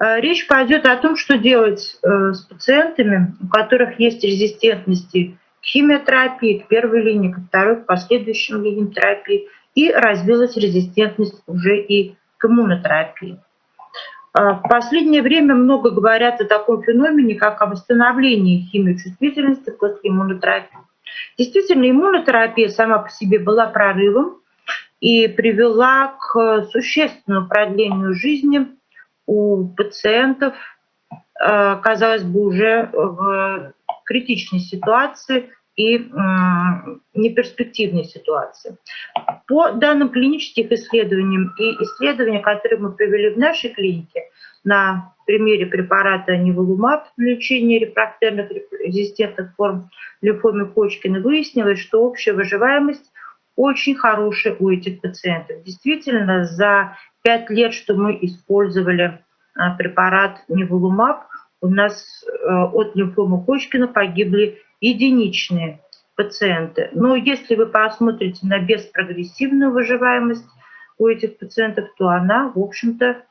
Речь пойдет о том, что делать с пациентами, у которых есть резистентности к химиотерапии, к первой линии, к второй, к последующим линиям терапии, и развилась резистентность уже и к иммунотерапии. А, в последнее время много говорят о таком феномене, как о восстановлении химиочувствительности после иммунотерапии. Действительно, иммунотерапия сама по себе была прорывом и привела к существенному продлению жизни у пациентов, а, казалось бы, уже в критичной ситуации и неперспективной ситуации. По данным клинических исследований и исследованиям, которые мы провели в нашей клинике, на примере препарата неволумаб для лечения рефрактерных резистентных форм лимфомы Кочкина выяснилось, что общая выживаемость очень хорошая у этих пациентов. Действительно, за пять лет, что мы использовали а, препарат неволумаб, у нас э, от лимфомы Кочкина погибли единичные пациенты. Но если вы посмотрите на беспрогрессивную выживаемость у этих пациентов, то она, в общем-то, э,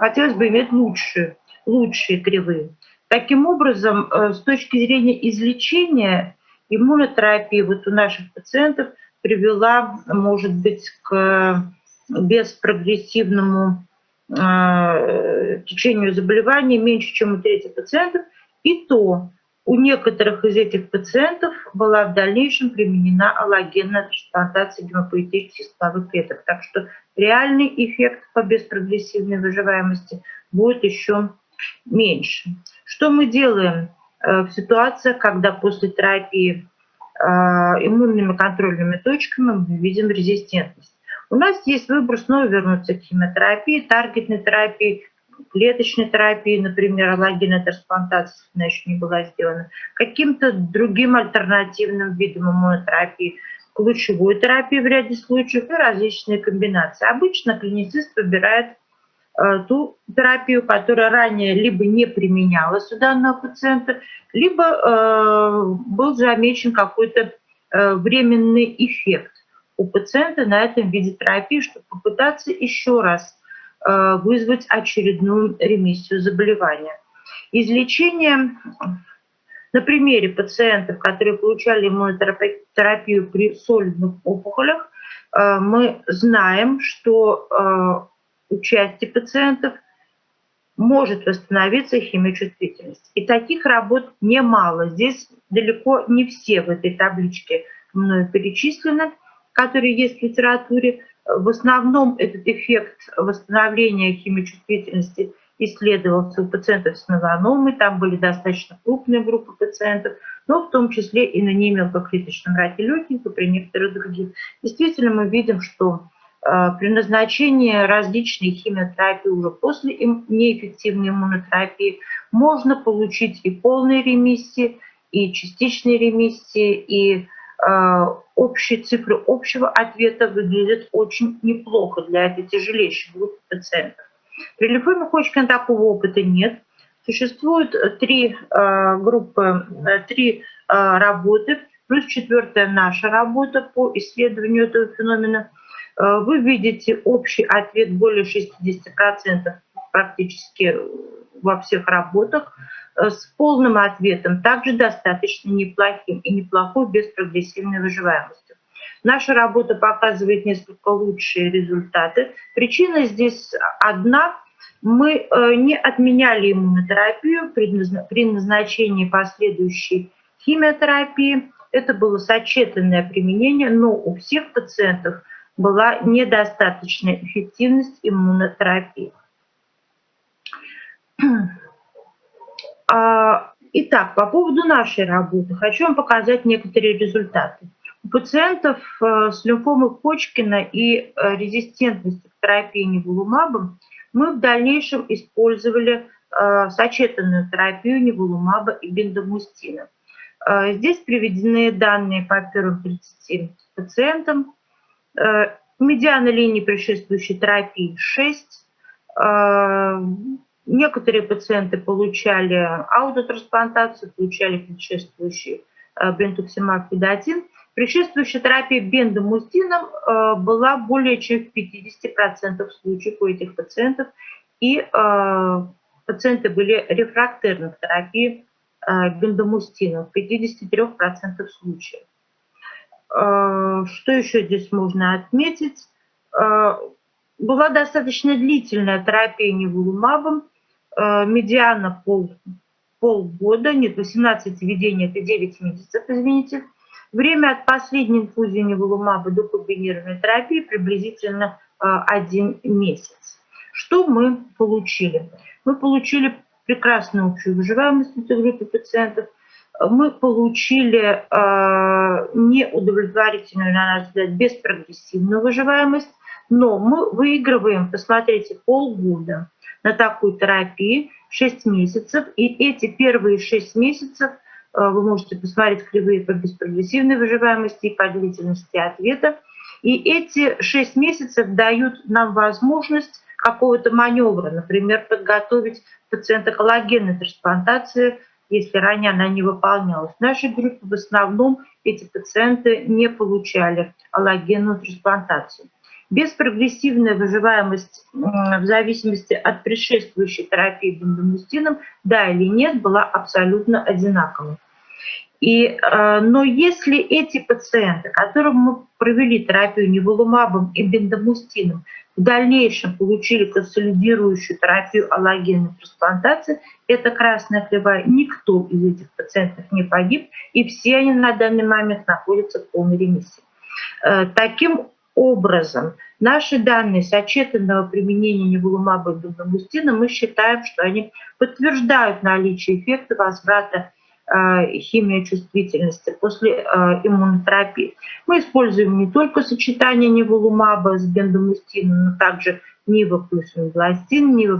хотелось бы иметь лучшие, лучшие кривые. Таким образом, э, с точки зрения излечения, иммунотерапии вот у наших пациентов привела, может быть, к беспрогрессивному э, течению заболевания меньше, чем у трети пациентов, и то у некоторых из этих пациентов была в дальнейшем применена аллогенная трансплантация гемопоэтических стволовых клеток. Так что реальный эффект по беспрогрессивной выживаемости будет еще меньше. Что мы делаем э, в ситуациях, когда после терапии э, иммунными контрольными точками мы видим резистентность? У нас есть выбор снова вернуться к химиотерапии, таргетной терапии, клеточной терапии, например, аллогенная трансплантация она еще не была сделана, каким-то другим альтернативным видом иммунотерапии, к лучевой терапии в ряде случаев и различные комбинации. Обычно клиницист выбирает э, ту терапию, которая ранее либо не применялась у данного пациента, либо э, был замечен какой-то э, временный эффект у пациента на этом виде терапии, чтобы попытаться еще раз Э, вызвать очередную ремиссию заболевания. Излечение на примере пациентов, которые получали иммунотерапию при солидных опухолях, э, мы знаем, что э, у части пациентов может восстановиться химиочувствительность. И таких работ немало. Здесь далеко не все в этой табличке мною перечислены, которые есть в литературе. В основном этот эффект восстановления химиочувствительности исследовался у пациентов с меланомой, там были достаточно крупные группы пациентов, но в том числе и на немелкоклеточном раке легких и при некоторых других. Действительно, мы видим, что э, при назначении различной химиотерапии уже после неэффективной иммунотерапии можно получить и полные ремиссии, и частичные ремиссии, и э, общие цифры общего ответа выглядят очень неплохо для этой тяжелейшей группы пациентов. При лимфоме Ходжкина такого опыта нет. Существует три э, группы, э, три э, работы, плюс четвертая наша работа по исследованию этого феномена. Вы видите общий ответ более 60% практически во всех работах. Э, с полным ответом, также достаточно неплохим и неплохой без прогрессивной выживаемости. Наша работа показывает несколько лучшие результаты. Причина здесь одна. Мы э, не отменяли иммунотерапию при назначении последующей химиотерапии. Это было сочетанное применение, но у всех пациентов была недостаточная эффективность иммунотерапии. А, итак, по поводу нашей работы хочу вам показать некоторые результаты. У пациентов э, с лимфомой Почкина и э, резистентностью к терапии неволумабом мы в дальнейшем использовали э, сочетанную терапию неволумаба и бендамустина. Здесь приведены данные по первым 30 пациентам. Медиана линии предшествующей терапии 6. Некоторые пациенты получали аутотрансплантацию, получали предшествующий э, бентуксимаб педатин. Предшествующая терапия бендомустином э, была более чем в 50% случаев у этих пациентов. И э, пациенты были рефрактерны к терапии бендомустином в 53% случаев. Что еще здесь можно отметить? Была достаточно длительная терапия неволумабом, медиана пол, полгода, нет, 18 введений, это 9 месяцев, извините. Время от последней инфузии неволумаба до комбинированной терапии приблизительно один месяц. Что мы получили? Мы получили прекрасную общую выживаемость этой группе пациентов. Мы получили э, неудовлетворительную, на наш взгляд, беспрогрессивную выживаемость, но мы выигрываем, посмотрите, полгода на такую терапию, 6 месяцев, и эти первые 6 месяцев э, вы можете посмотреть кривые по беспрогрессивной выживаемости и по длительности ответа. И эти 6 месяцев дают нам возможность какого-то маневра, например, подготовить пациента коллагенной трансплантации, если ранее она не выполнялась. В нашей группе в основном эти пациенты не получали аллогенную трансплантацию. Беспрогрессивная выживаемость в зависимости от предшествующей терапии бендомустином, да или нет, была абсолютно одинаковой. И, э, но если эти пациенты, которым мы провели терапию неволумабом и бендомустином, в дальнейшем получили консолидирующую терапию аллогенной трансплантации, это красная кривая, никто из этих пациентов не погиб, и все они на данный момент находятся в полной ремиссии. Э, таким образом, наши данные сочетанного применения неволумаба и бендомустина, мы считаем, что они подтверждают наличие эффекта возврата Э, химия чувствительности после э, иммунотерапии. Мы используем не только сочетание неволумаба с бендомустином, но также нива плюс мебластин, нива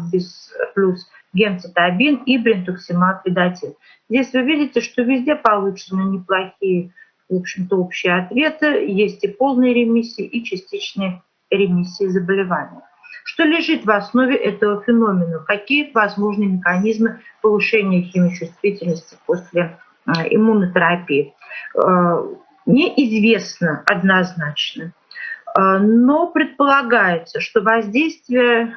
плюс гемцитабин и брентуксимаб ведатин. Здесь вы видите, что везде получены неплохие, в общем-то, общие ответы. Есть и полные ремиссии, и частичные ремиссии заболевания. Что лежит в основе этого феномена? Какие возможны механизмы повышения химичувствительности после э, иммунотерапии? Э, неизвестно однозначно, э, но предполагается, что воздействие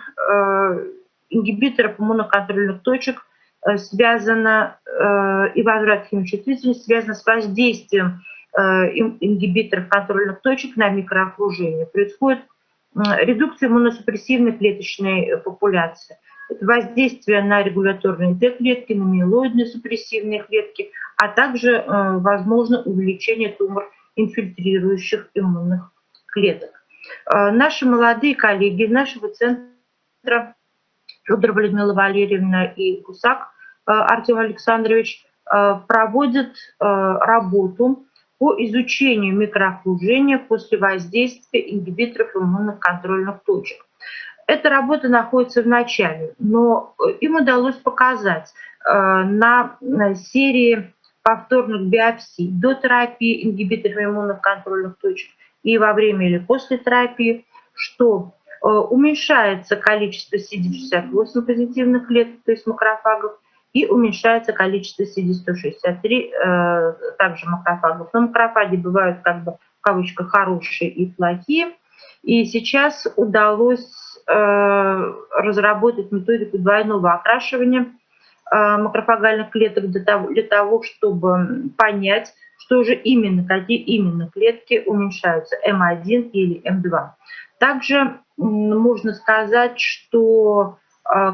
ингибиторов иммуноконтрольных точек связано и возврат химичувствительности связано с воздействием ингибиторов контрольных точек на микроокружение. Происходит редукция иммуносупрессивной клеточной популяции. Это воздействие на регуляторные Т-клетки, на миелоидные супрессивные клетки, а также э, возможно увеличение тумор инфильтрирующих иммунных клеток. Э, наши молодые коллеги нашего центра Федор Людмила Валерьевна и Гусак э, Артем Александрович проводят работу по изучению микроокружения после воздействия ингибиторов иммунных контрольных точек. Эта работа находится в начале, но э, им удалось показать э, на серии повторных биопсий до терапии ингибиторов иммунных контрольных точек и во время или после терапии, что э, уменьшается количество CD68 позитивных клеток, то есть макрофагов, и уменьшается количество CD163, э, также макрофагов. Но макрофаги бывают как бы в кавычках хорошие и плохие. И сейчас удалось э, разработать методику двойного окрашивания э, макрофагальных клеток для того, для того, чтобы понять, что же именно, какие именно клетки уменьшаются, М1 или М2. Также можно сказать, что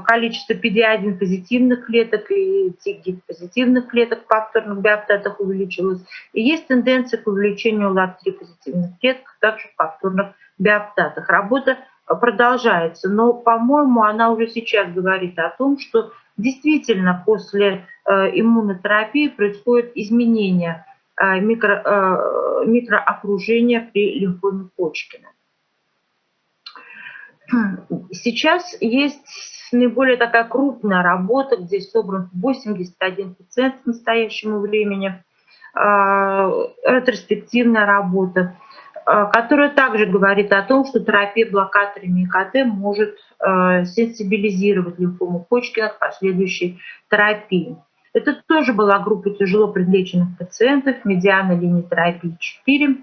количество PD-1 позитивных клеток и TGIT позитивных клеток в повторных биоптатах увеличилось. И есть тенденция к увеличению ЛАК-3 позитивных клеток также в повторных биоптатах. Работа продолжается, но, по-моему, она уже сейчас говорит о том, что действительно после э, иммунотерапии происходит изменение э, микро, э, микроокружения при лимфоме Почкина. Сейчас есть наиболее такая крупная работа, где собран 81 пациент к настоящему времени, а, ретроспективная работа, а, которая также говорит о том, что терапия блокаторами ИКТ может а, сенсибилизировать лимфому Ходжкина к последующей терапии. Это тоже была группа тяжело предлеченных пациентов, медиана линии терапии 4.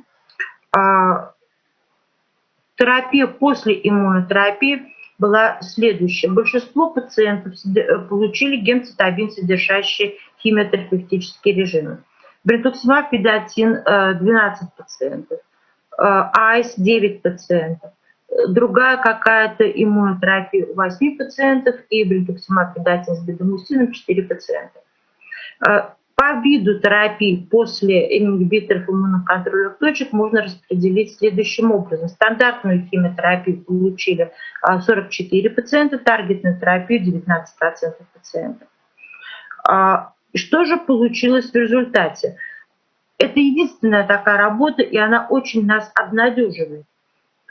Терапия после иммунотерапии была следующая. Большинство пациентов получили гемцитабин, содержащие химиотерапевтические режимы. Бритуксимаб, педатин 12 пациентов, АИС 9 пациентов, другая какая-то иммунотерапия у 8 пациентов и бритуксимаб, педатин с бедомустином 4 пациента. По виду терапии после ингибиторов иммунных контрольных точек можно распределить следующим образом. Стандартную химиотерапию получили 44 а, пациента, таргетную терапию 19% пациентов. А, что же получилось в результате? Это единственная такая работа, и она очень нас обнадеживает.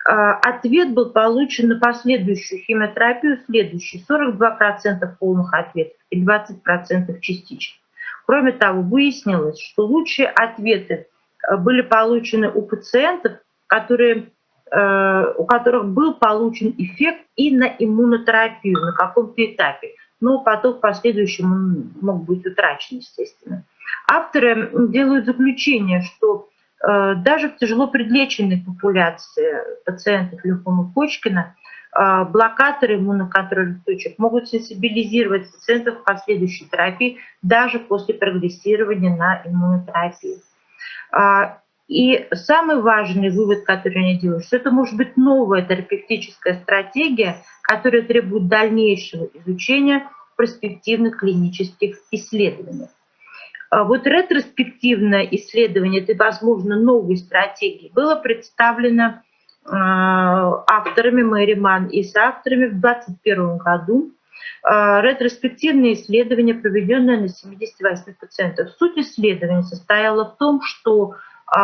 А, ответ был получен на последующую химиотерапию следующий. 42% полных ответов и 20% частичных. Кроме того, выяснилось, что лучшие ответы э, были получены у пациентов, которые, э, у которых был получен эффект и на иммунотерапию на каком-то этапе. Но потом в последующем он мог быть утрачен, естественно. Авторы делают заключение, что э, даже в тяжело предлеченной популяции пациентов лимфомы Почкина блокаторы иммуноконтрольных точек могут сенсибилизировать пациентов к последующей терапии даже после прогрессирования на иммунотерапию. А, и самый важный вывод, который они делают, что это может быть новая терапевтическая стратегия, которая требует дальнейшего изучения перспективных клинических исследований. А вот ретроспективное исследование этой, возможно, новой стратегии было представлено авторами Мэри Ман и с авторами в 2021 году. Э, ретроспективное исследование, проведенное на 78 пациентов. Суть исследования состояла в том, что э,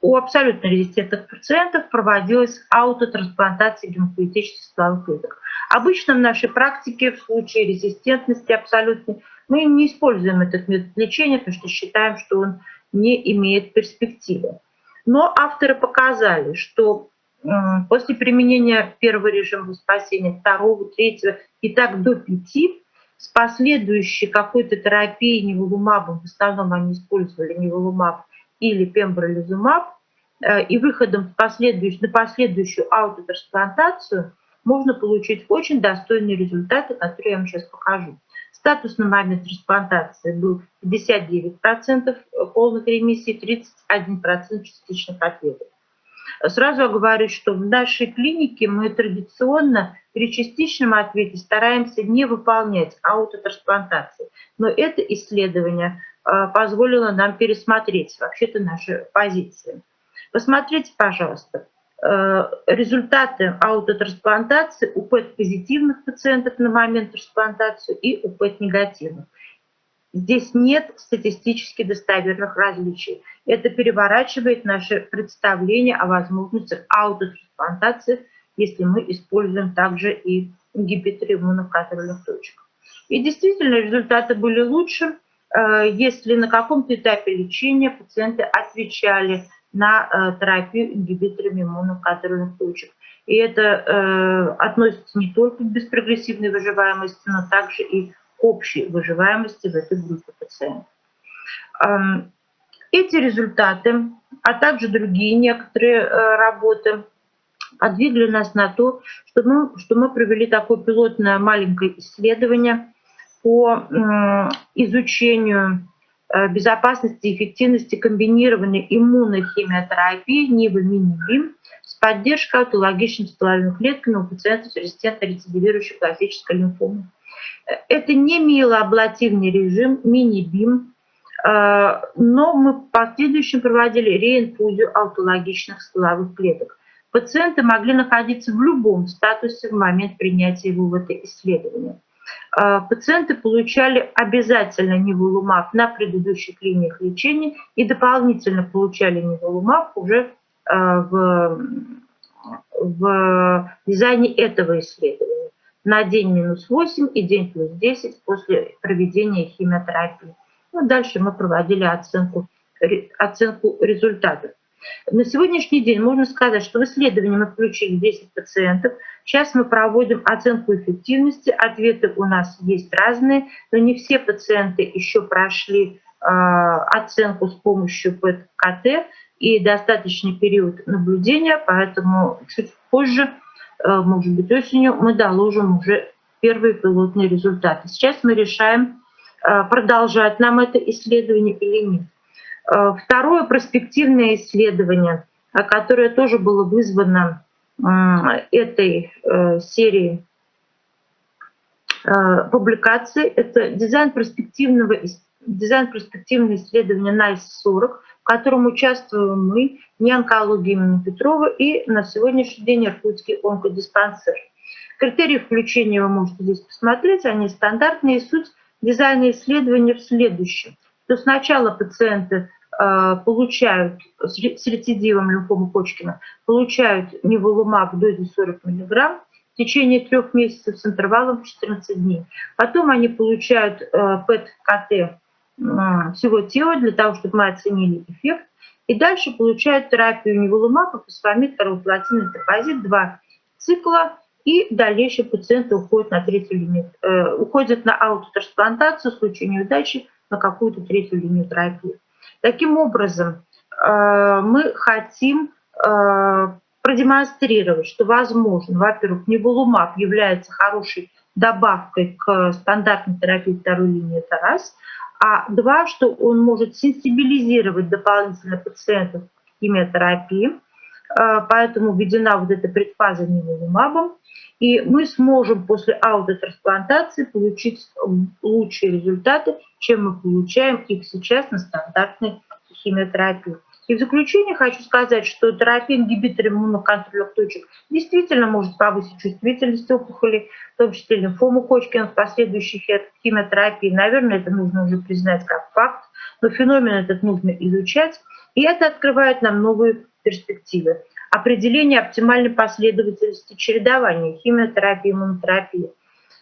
у абсолютно резистентных пациентов проводилась аутотрансплантация гемопоэтических стволовых клеток. Обычно в нашей практике в случае резистентности абсолютной мы не используем этот метод лечения, потому что считаем, что он не имеет перспективы. Но авторы показали, что после применения первого режима спасения, второго, третьего и так до пяти, с последующей какой-то терапией неволумабом, в основном они использовали неволумаб или пембролизумаб, э, и выходом последующую, на последующую аутотрансплантацию можно получить очень достойные результаты, которые я вам сейчас покажу. Статус на момент трансплантации был 59% полных ремиссий, 31% частичных ответов. Сразу говорю, что в нашей клинике мы традиционно при частичном ответе стараемся не выполнять аутотрансплантации. Но это исследование а, позволило нам пересмотреть вообще-то наши позиции. Посмотрите, пожалуйста, Э, результаты аутотрансплантации у ПЭТ-позитивных пациентов на момент трансплантации и у ПЭТ-негативных. Здесь нет статистически достоверных различий. Это переворачивает наше представление о возможности аутотрансплантации, если мы используем также и ингибиторы иммуноконтрольных точек. И действительно результаты были лучше, э, если на каком-то этапе лечения пациенты отвечали на э, терапию ингибиторами иммуноконтрольных точек. И это э, относится не только к беспрогрессивной выживаемости, но также и к общей выживаемости в этой группе пациентов. Эм, эти результаты, а также другие некоторые э, работы подвигли нас на то, что мы, что мы провели такое пилотное маленькое исследование по изучению безопасности и эффективности комбинированной иммунной химиотерапии НИБА мини с поддержкой аутологичными стволовыми клетками у пациентов с резистентно рецидивирующей классической лимфомой. Э, это не миелоаблативный режим, мини-бим, э, но мы в последующем проводили реинфузию аутологичных стволовых клеток. Пациенты могли находиться в любом статусе в момент принятия его в это исследование. А, пациенты получали обязательно неволумаб на предыдущих линиях лечения и дополнительно получали неволумаб уже а, в, в дизайне этого исследования на день минус 8 и день плюс 10 после проведения химиотерапии. Ну, дальше мы проводили оценку, оценку результатов. На сегодняшний день можно сказать, что в исследовании мы включили 10 пациентов. Сейчас мы проводим оценку эффективности. Ответы у нас есть разные, но не все пациенты еще прошли э, оценку с помощью ПЭТ-КТ и достаточный период наблюдения, поэтому чуть позже может быть осенью, мы доложим уже первые пилотные результаты. Сейчас мы решаем, продолжать нам это исследование или нет. Второе перспективное исследование, которое тоже было вызвано этой серией публикаций, это дизайн перспективного дизайн перспективного исследования NICE-40, в котором участвуем мы, не онкология имени Петрова и на сегодняшний день Иркутский онкодиспансер. Критерии включения вы можете здесь посмотреть, они стандартные. Суть дизайна исследования в следующем. То сначала пациенты э, получают с рецидивом лимфомы Почкина, получают неволумаб в дозе 40 мг, в течение трех месяцев с интервалом 14 дней. Потом они получают э, ПЭТ-КТ всего тела для того, чтобы мы оценили эффект. И дальше получают терапию неволумаба, фосфамид, карбоплатин, депозит, два цикла, и дальнейший пациент уходит на третью линию, э, уходит на аутотрансплантацию в случае неудачи на какую-то третью линию терапии. Таким образом, э, мы хотим э, продемонстрировать, что возможно, во-первых, неволумаб является хорошей добавкой к стандартной терапии второй линии, это раз – а два, что он может сенсибилизировать дополнительно пациентов к химиотерапии, поэтому введена вот эта предфаза неволумабом, и мы сможем после аутотрансплантации получить лучшие результаты, чем мы получаем их сейчас на стандартной химиотерапии. И в заключение хочу сказать, что терапия ингибитор иммуноконтрольных точек действительно может повысить чувствительность опухоли, в том числе лимфому Ходжкина в последующей химиотерапии. Наверное, это нужно уже признать как факт, но феномен этот нужно изучать, и это открывает нам новые перспективы. Определение оптимальной последовательности чередования химиотерапии и иммунотерапии,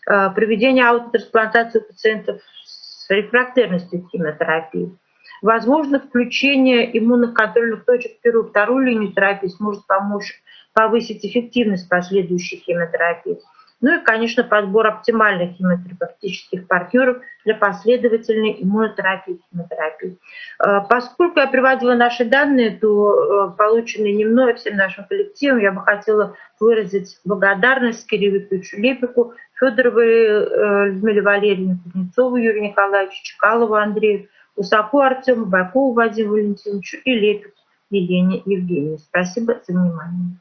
э, проведение аутотрансплантации пациентов с рефрактерностью химиотерапии – Возможно, включение иммунных контрольных точек в первую вторую линию терапии сможет помочь повысить эффективность последующей химиотерапии. Ну и, конечно, подбор оптимальных химиотерапевтических партнеров для последовательной иммунотерапии химиотерапии. Э, поскольку я приводила наши данные, то э, полученные не мной, а всем нашим коллективом, я бы хотела выразить благодарность Кириллу Викторовичу Лепику, Федоровой э, Людмиле Валерьевне, Кузнецову Юрию Николаевичу, Чекалову Андрею, Усаку Артему, Байкову Вадиму Валентиновичу и Лепик Елене Евгении. Спасибо за внимание.